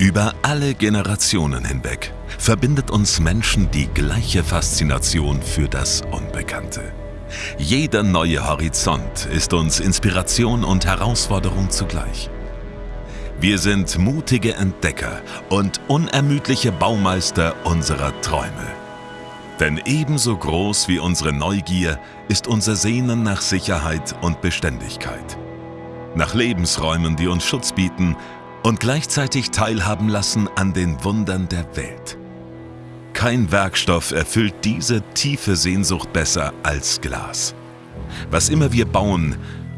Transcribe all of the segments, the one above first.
Über alle Generationen hinweg verbindet uns Menschen die gleiche Faszination für das Unbekannte. Jeder neue Horizont ist uns Inspiration und Herausforderung zugleich. Wir sind mutige Entdecker und unermüdliche Baumeister unserer Träume. Denn ebenso groß wie unsere Neugier ist unser Sehnen nach Sicherheit und Beständigkeit. Nach Lebensräumen, die uns Schutz bieten und gleichzeitig teilhaben lassen an den Wundern der Welt. Kein Werkstoff erfüllt diese tiefe Sehnsucht besser als Glas. Was immer wir bauen,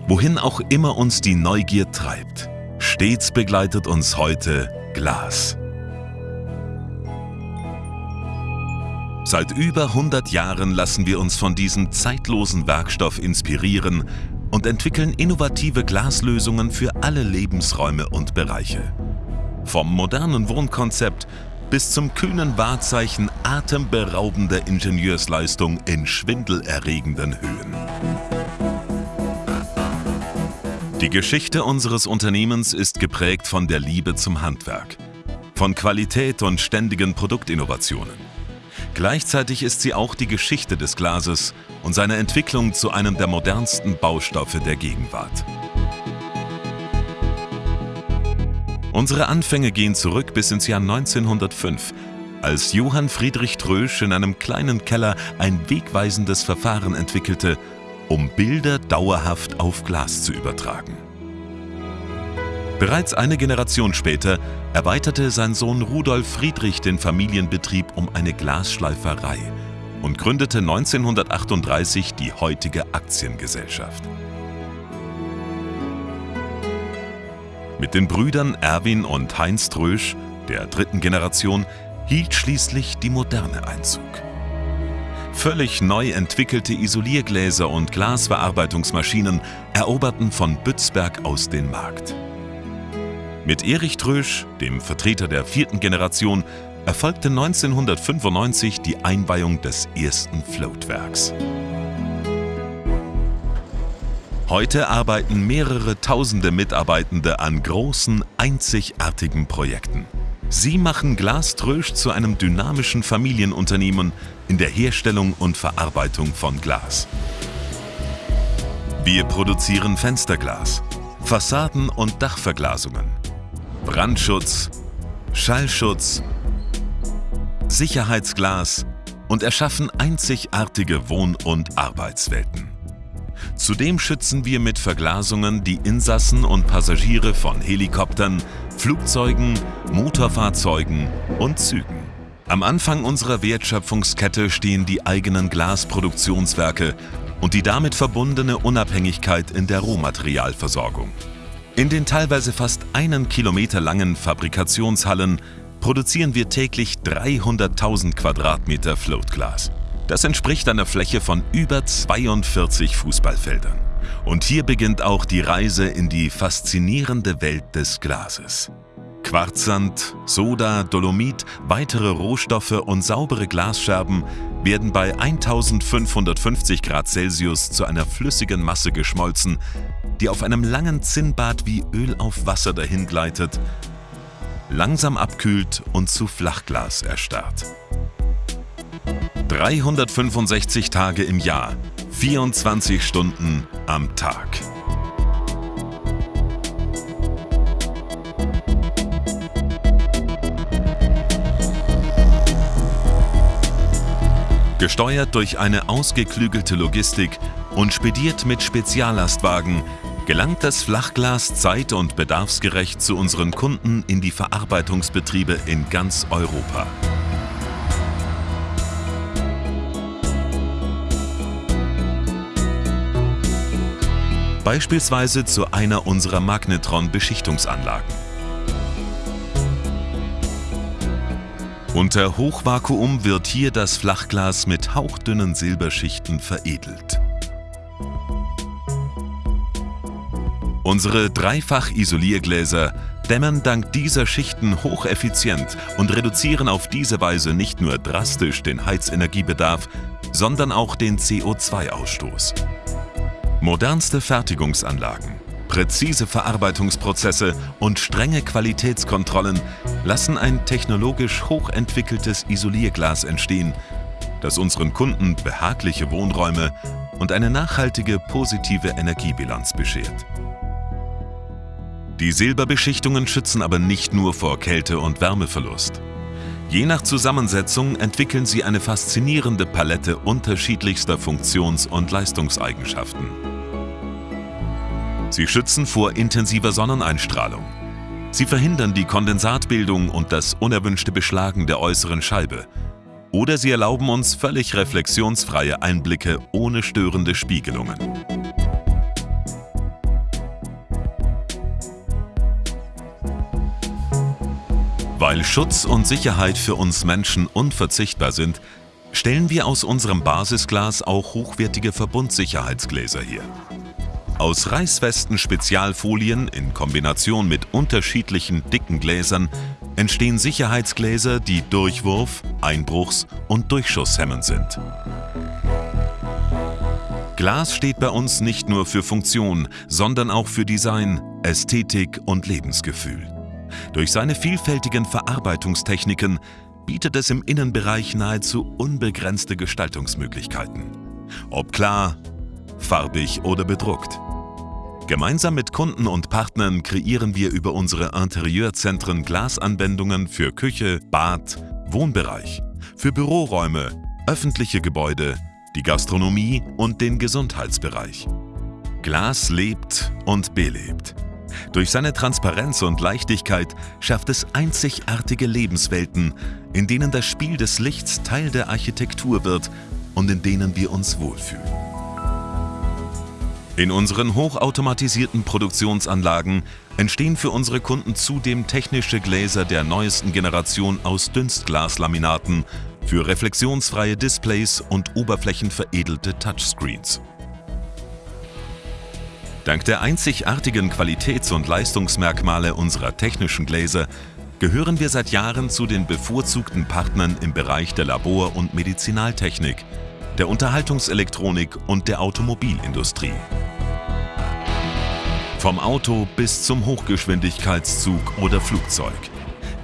wohin auch immer uns die Neugier treibt, stets begleitet uns heute Glas. Seit über 100 Jahren lassen wir uns von diesem zeitlosen Werkstoff inspirieren und entwickeln innovative Glaslösungen für alle Lebensräume und Bereiche. Vom modernen Wohnkonzept bis zum kühnen Wahrzeichen atemberaubender Ingenieursleistung in schwindelerregenden Höhen. Die Geschichte unseres Unternehmens ist geprägt von der Liebe zum Handwerk, von Qualität und ständigen Produktinnovationen. Gleichzeitig ist sie auch die Geschichte des Glases und seine Entwicklung zu einem der modernsten Baustoffe der Gegenwart. Unsere Anfänge gehen zurück bis ins Jahr 1905, als Johann Friedrich Trösch in einem kleinen Keller ein wegweisendes Verfahren entwickelte, um Bilder dauerhaft auf Glas zu übertragen. Bereits eine Generation später erweiterte sein Sohn Rudolf Friedrich den Familienbetrieb um eine Glasschleiferei und gründete 1938 die heutige Aktiengesellschaft. Mit den Brüdern Erwin und Heinz Trösch, der dritten Generation, hielt schließlich die Moderne Einzug. Völlig neu entwickelte Isoliergläser und Glasverarbeitungsmaschinen eroberten von Bützberg aus den Markt. Mit Erich Trösch, dem Vertreter der vierten Generation, erfolgte 1995 die Einweihung des ersten Floatwerks. Heute arbeiten mehrere tausende Mitarbeitende an großen, einzigartigen Projekten. Sie machen Glas Trösch zu einem dynamischen Familienunternehmen in der Herstellung und Verarbeitung von Glas. Wir produzieren Fensterglas, Fassaden- und Dachverglasungen, Brandschutz, Schallschutz, Sicherheitsglas und erschaffen einzigartige Wohn- und Arbeitswelten. Zudem schützen wir mit Verglasungen die Insassen und Passagiere von Helikoptern, Flugzeugen, Motorfahrzeugen und Zügen. Am Anfang unserer Wertschöpfungskette stehen die eigenen Glasproduktionswerke und die damit verbundene Unabhängigkeit in der Rohmaterialversorgung. In den teilweise fast einen Kilometer langen Fabrikationshallen produzieren wir täglich 300.000 Quadratmeter Floatglas. Das entspricht einer Fläche von über 42 Fußballfeldern. Und hier beginnt auch die Reise in die faszinierende Welt des Glases. Quarzsand, Soda, Dolomit, weitere Rohstoffe und saubere Glasscherben werden bei 1550 Grad Celsius zu einer flüssigen Masse geschmolzen, die auf einem langen Zinnbad wie Öl auf Wasser dahingleitet, langsam abkühlt und zu Flachglas erstarrt. 365 Tage im Jahr, 24 Stunden am Tag. Gesteuert durch eine ausgeklügelte Logistik und spediert mit Speziallastwagen gelangt das Flachglas zeit- und bedarfsgerecht zu unseren Kunden in die Verarbeitungsbetriebe in ganz Europa. Beispielsweise zu einer unserer Magnetron-Beschichtungsanlagen. Unter Hochvakuum wird hier das Flachglas mit hauchdünnen Silberschichten veredelt. Unsere Dreifach-Isoliergläser dämmern dank dieser Schichten hocheffizient und reduzieren auf diese Weise nicht nur drastisch den Heizenergiebedarf, sondern auch den CO2-Ausstoß. Modernste Fertigungsanlagen, Präzise Verarbeitungsprozesse und strenge Qualitätskontrollen lassen ein technologisch hochentwickeltes Isolierglas entstehen, das unseren Kunden behagliche Wohnräume und eine nachhaltige positive Energiebilanz beschert. Die Silberbeschichtungen schützen aber nicht nur vor Kälte- und Wärmeverlust. Je nach Zusammensetzung entwickeln sie eine faszinierende Palette unterschiedlichster Funktions- und Leistungseigenschaften. Sie schützen vor intensiver Sonneneinstrahlung. Sie verhindern die Kondensatbildung und das unerwünschte Beschlagen der äußeren Scheibe. Oder sie erlauben uns völlig reflexionsfreie Einblicke ohne störende Spiegelungen. Weil Schutz und Sicherheit für uns Menschen unverzichtbar sind, stellen wir aus unserem Basisglas auch hochwertige Verbundsicherheitsgläser her. Aus reißfesten Spezialfolien in Kombination mit unterschiedlichen dicken Gläsern entstehen Sicherheitsgläser, die Durchwurf-, Einbruchs- und Durchschusshemmend sind. Glas steht bei uns nicht nur für Funktion, sondern auch für Design, Ästhetik und Lebensgefühl. Durch seine vielfältigen Verarbeitungstechniken bietet es im Innenbereich nahezu unbegrenzte Gestaltungsmöglichkeiten. Ob klar, farbig oder bedruckt. Gemeinsam mit Kunden und Partnern kreieren wir über unsere Interieurzentren Glasanwendungen für Küche, Bad, Wohnbereich, für Büroräume, öffentliche Gebäude, die Gastronomie und den Gesundheitsbereich. Glas lebt und belebt. Durch seine Transparenz und Leichtigkeit schafft es einzigartige Lebenswelten, in denen das Spiel des Lichts Teil der Architektur wird und in denen wir uns wohlfühlen. In unseren hochautomatisierten Produktionsanlagen entstehen für unsere Kunden zudem technische Gläser der neuesten Generation aus Dünstglaslaminaten für reflexionsfreie Displays und oberflächenveredelte Touchscreens. Dank der einzigartigen Qualitäts- und Leistungsmerkmale unserer technischen Gläser gehören wir seit Jahren zu den bevorzugten Partnern im Bereich der Labor- und Medizinaltechnik, der Unterhaltungselektronik und der Automobilindustrie. Vom Auto bis zum Hochgeschwindigkeitszug oder Flugzeug.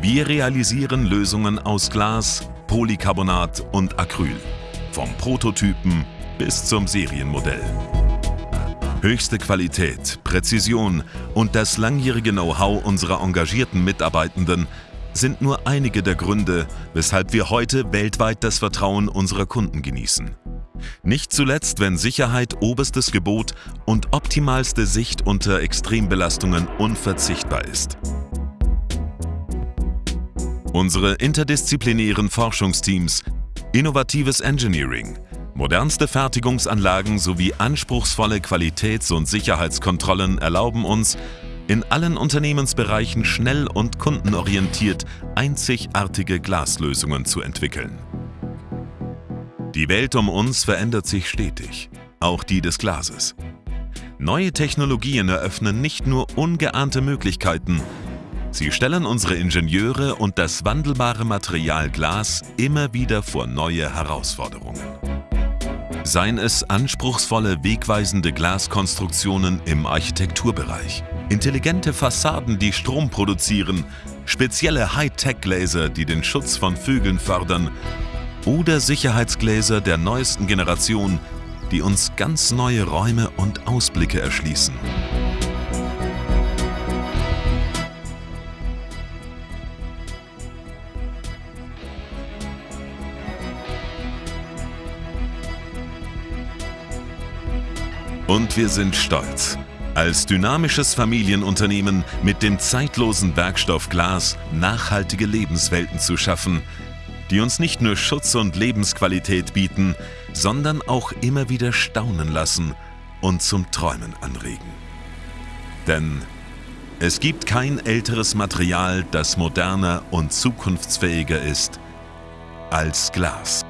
Wir realisieren Lösungen aus Glas, Polycarbonat und Acryl. Vom Prototypen bis zum Serienmodell. Höchste Qualität, Präzision und das langjährige Know-how unserer engagierten Mitarbeitenden sind nur einige der Gründe, weshalb wir heute weltweit das Vertrauen unserer Kunden genießen. Nicht zuletzt, wenn Sicherheit oberstes Gebot und optimalste Sicht unter Extrembelastungen unverzichtbar ist. Unsere interdisziplinären Forschungsteams, innovatives Engineering, Modernste Fertigungsanlagen sowie anspruchsvolle Qualitäts- und Sicherheitskontrollen erlauben uns, in allen Unternehmensbereichen schnell und kundenorientiert einzigartige Glaslösungen zu entwickeln. Die Welt um uns verändert sich stetig, auch die des Glases. Neue Technologien eröffnen nicht nur ungeahnte Möglichkeiten, sie stellen unsere Ingenieure und das wandelbare Material Glas immer wieder vor neue Herausforderungen. Seien es anspruchsvolle, wegweisende Glaskonstruktionen im Architekturbereich, intelligente Fassaden, die Strom produzieren, spezielle Hightech-Gläser, die den Schutz von Vögeln fördern oder Sicherheitsgläser der neuesten Generation, die uns ganz neue Räume und Ausblicke erschließen. Und wir sind stolz, als dynamisches Familienunternehmen mit dem zeitlosen Werkstoff Glas nachhaltige Lebenswelten zu schaffen, die uns nicht nur Schutz und Lebensqualität bieten, sondern auch immer wieder staunen lassen und zum Träumen anregen. Denn es gibt kein älteres Material, das moderner und zukunftsfähiger ist als Glas.